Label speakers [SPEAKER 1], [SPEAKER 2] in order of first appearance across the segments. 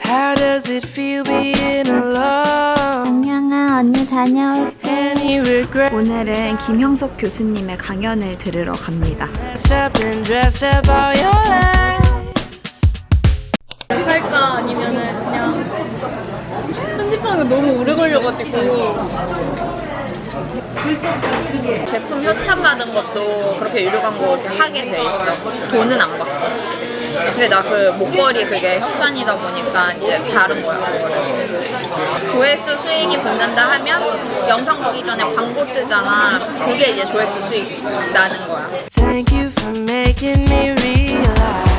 [SPEAKER 1] How does it feel being alone?
[SPEAKER 2] 안녕아 언니 다녀올게
[SPEAKER 1] Any regret?
[SPEAKER 3] 오늘은 김형석 교수님의 강연을 들으러 갑니다.
[SPEAKER 1] Stepped and dressed up all your lies.
[SPEAKER 4] 할까 아니면은 그냥 편집하는 거 너무 오래 걸려가지고
[SPEAKER 5] 제품 협찬 받은 것도 그렇게 유료 광고 이렇게 하게 돼 있어. 돈은 안 받고. 근데 나 그 목걸이 그게 협찬이다 보니까 이제 다른 거야. 그거를. 조회수 수익이 붙는다 하면 영상 보기 전에 광고 뜨잖아. 그게 이제 조회수 수익 나는 거야.
[SPEAKER 1] Thank you for making me realize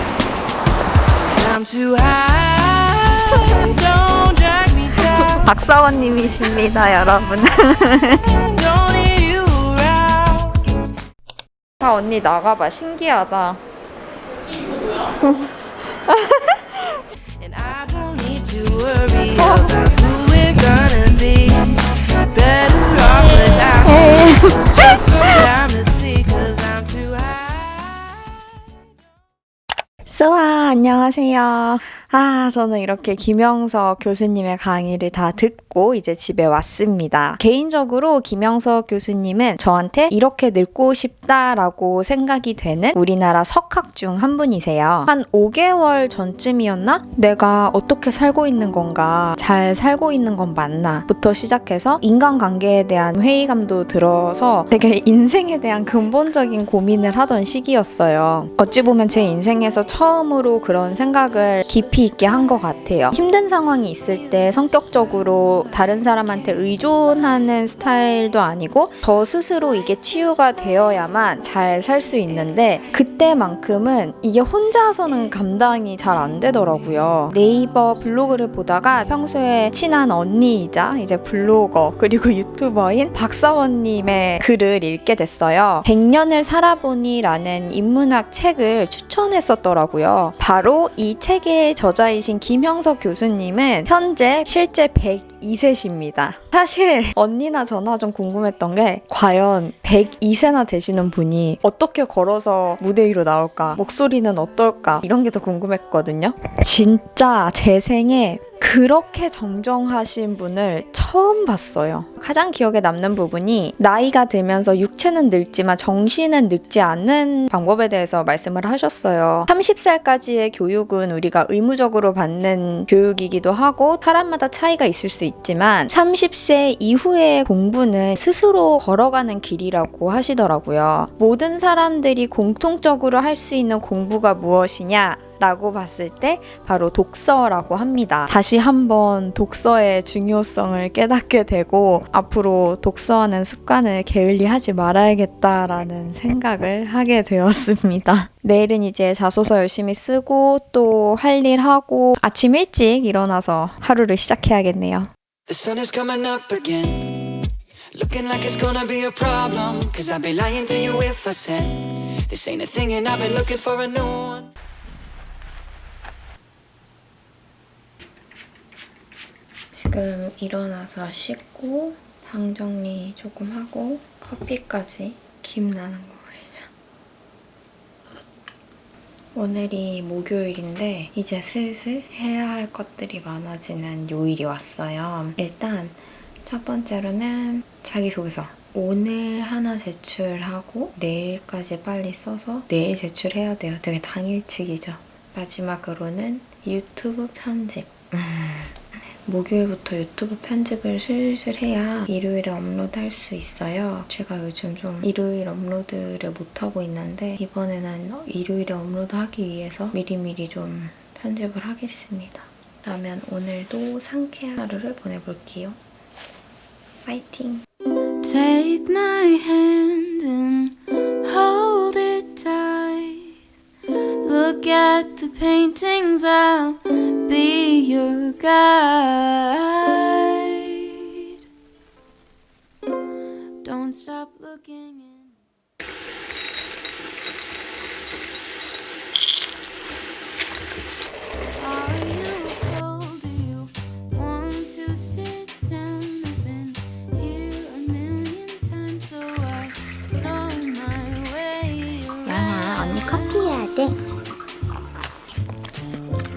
[SPEAKER 1] I'm too high. Don't drag me down.
[SPEAKER 3] 박사원님이십니다, 여러분. 다 언니 나가봐. 신기하다.
[SPEAKER 1] And I don't need to worry about who we're gonna be. Better off without you. Just take some time to see, cause I'm too high.
[SPEAKER 3] 수아, 안녕하세요. 아, 저는 이렇게 김영석 교수님의 강의를 다 듣고 이제 집에 왔습니다. 개인적으로 김영석 교수님은 저한테 이렇게 늙고 싶다라고 생각이 되는 우리나라 석학 중 한 분이세요. 한 5개월 전쯤이었나? 내가 어떻게 살고 있는 건가? 잘 살고 있는 건 맞나? 부터 시작해서 인간관계에 대한 회의감도 들어서 되게 인생에 대한 근본적인 고민을 하던 시기였어요. 어찌 보면 제 인생에서 처음으로 그런 생각을 깊이 있게 한 것 같아요. 힘든 상황이 있을 때 성격적으로 다른 사람한테 의존하는 스타일도 아니고 저 스스로 이게 치유가 되어야만 잘 살 수 있는데 그 때만큼은 이게 혼자서는 감당이 잘 안 되더라고요. 네이버 블로그를 보다가 평소에 친한 언니이자 이제 블로거 그리고 유튜버인 박사원님의 글을 읽게 됐어요. 100년을 살아보니 라는 인문학 책을 추천했었더라고요. 바로 이 책의 저자이신 김형석 교수님은 현재 실제 102세십니다. 사실 언니나 저나 좀 궁금했던 게 과연 102세나 되시는 분이 어떻게 걸어서 무대 위로 나올까? 목소리는 어떨까? 이런 게 더 궁금했거든요. 진짜 제 생에 그렇게 정정하신 분을 처음 봤어요. 가장 기억에 남는 부분이 나이가 들면서 육체는 늙지만 정신은 늙지 않는 방법에 대해서 말씀을 하셨어요. 30살까지의 교육은 우리가 의무적으로 받는 교육이기도 하고 사람마다 차이가 있을 수 있지만 30세 이후의 공부는 스스로 걸어가는 길이라고 하시더라고요. 모든 사람들이 공통적으로 할 수 있는 공부가 무엇이냐? 라고 봤을 때 바로 독서라고 합니다. 다시 한번 독서의 중요성을 깨닫게 되고 앞으로 독서하는 습관을 게을리하지 말아야겠다라는 생각을 하게 되었습니다. 내일은 이제 자소서 열심히 쓰고 또 할 일 하고 아침 일찍 일어나서 하루를 시작해야겠네요.
[SPEAKER 6] Looking like it's gonna be a problem. Cause I'd be lying to you if I said this ain't a thing and I've been looking for a new one.
[SPEAKER 3] 지금 일어나서 씻고 방 정리 조금 하고 커피까지 김 나는 거 보이죠? 오늘이 목요일인데 이제 슬슬 해야 할 것들이 많아지는 요일이 왔어요. 일단 첫 번째로는 자기소개서. 오늘 하나 제출하고 내일까지 빨리 써서 내일 제출해야 돼요. 되게 당일치기죠. 마지막으로는 유튜브 편집. 목요일부터 유튜브 편집을 슬슬 해야 일요일에 업로드할 수 있어요. 제가 요즘 좀 일요일 업로드를 못하고 있는데 이번에는 일요일에 업로드하기 위해서 미리미리 좀 편집을 하겠습니다. 그러면 오늘도 상쾌한 하루를 보내볼게요. 파이팅!
[SPEAKER 7] Take my hand and hold it tight. Look at paintings, I'll be your guide. Don't stop looking.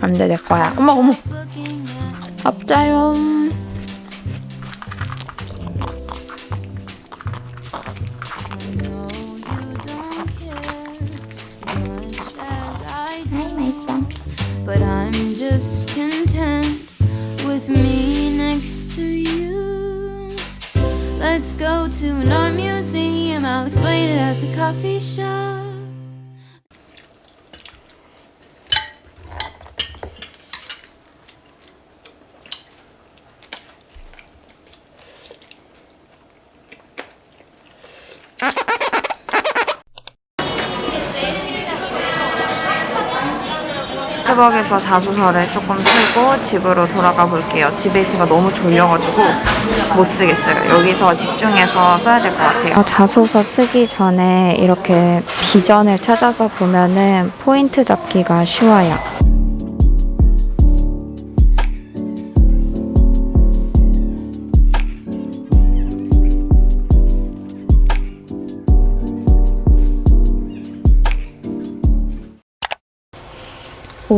[SPEAKER 3] 근데 내 거야. 어머 어머.
[SPEAKER 7] looking at
[SPEAKER 3] 앞자요.
[SPEAKER 7] I know you don't care as much as I do. But I'm just content with me next to you. Let's go to an art museum. I'll explain it at the coffee shop.
[SPEAKER 3] 스벅에서 자소서를 조금 쓰고 집으로 돌아가 볼게요. 집에 있으니까 너무 졸려가지고 못 쓰겠어요. 여기서 집중해서 써야 될 것 같아요. 자소서 쓰기 전에 이렇게 비전을 찾아서 보면은 포인트 잡기가 쉬워요.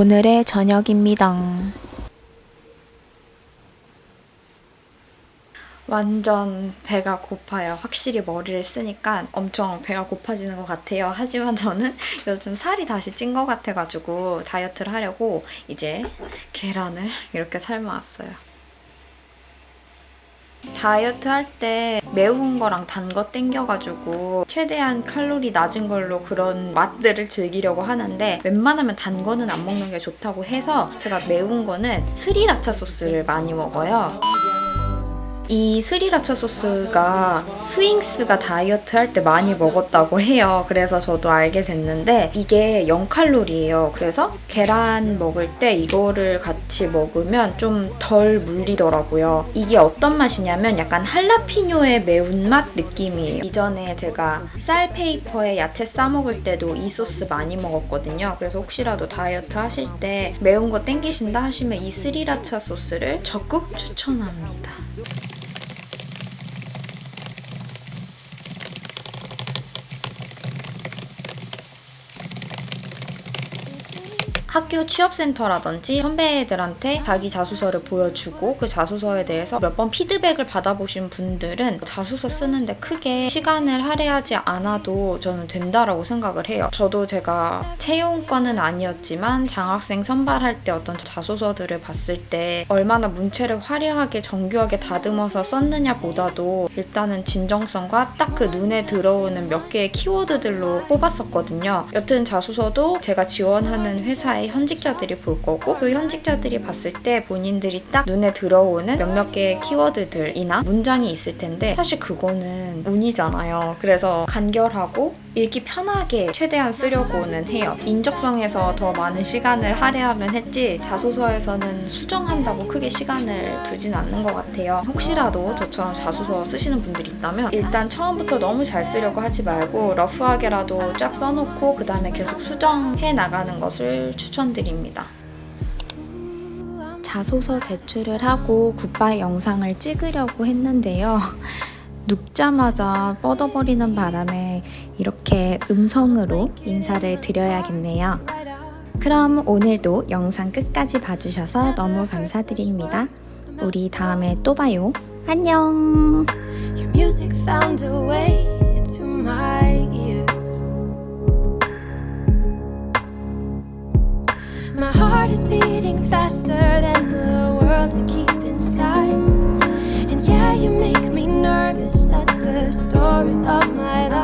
[SPEAKER 3] 오늘의 저녁입니다. 완전 배가 고파요. 확실히 머리를 쓰니까 엄청 배가 고파지는 것 같아요. 하지만 저는 요즘 살이 다시 찐 것 같아가지고 다이어트를 하려고 이제 계란을 이렇게 삶아왔어요. 다이어트 할 때 매운 거랑 단 거 땡겨가지고 최대한 칼로리 낮은 걸로 그런 맛들을 즐기려고 하는데 웬만하면 단 거는 안 먹는 게 좋다고 해서 제가 매운 거는 스리라차 소스를 많이 먹어요. 이 스리라차 소스가 스윙스가 다이어트 할 때 많이 먹었다고 해요. 그래서 저도 알게 됐는데 이게 0칼로리예요. 그래서 계란 먹을 때 이거를 같이 먹으면 좀 덜 물리더라고요. 이게 어떤 맛이냐면 약간 할라피뇨의 매운맛 느낌이에요. 이전에 제가 쌀 페이퍼에 야채 싸 먹을 때도 이 소스 많이 먹었거든요. 그래서 혹시라도 다이어트 하실 때 매운 거 땡기신다 하시면 이 스리라차 소스를 적극 추천합니다. 학교 취업센터라든지 선배들한테 자기 자소서를 보여주고 그 자소서에 대해서 몇 번 피드백을 받아보신 분들은 자소서 쓰는데 크게 시간을 할애하지 않아도 저는 된다라고 생각을 해요. 저도 제가 채용권은 아니었지만 장학생 선발할 때 어떤 자소서들을 봤을 때 얼마나 문체를 화려하게 정교하게 다듬어서 썼느냐 보다도 일단은 진정성과 딱 그 눈에 들어오는 몇 개의 키워드들로 뽑았었거든요. 여튼 자소서도 제가 지원하는 회사 의 현직자들이 볼 거고 그 현직자들이 봤을 때 본인들이 딱 눈에 들어오는 몇몇 개의 키워드들이나 문장이 있을 텐데 사실 그거는 운이잖아요. 그래서 간결하고 읽기 편하게 최대한 쓰려고는 해요. 인적성에서 더 많은 시간을 할애하면 했지 자소서에서는 수정한다고 크게 시간을 두진 않는 것 같아요. 혹시라도 저처럼 자소서 쓰시는 분들이 있다면 일단 처음부터 너무 잘 쓰려고 하지 말고 러프하게라도 쫙 써놓고 그 다음에 계속 수정해 나가는 것을 추천드립니다. 자소서 제출을 하고 굿바이 영상을 찍으려고 했는데요. 눕자마자 뻗어버리는 바람에 이렇게 음성으로 인사를 드려야겠네요. 그럼 오늘도 영상 끝까지 봐주셔서 너무 감사드립니다. 우리 다음에 또 봐요. 안녕!
[SPEAKER 7] My heart is beating faster than the world to keep inside. And yeah, you make me nervous. That's the story of my life.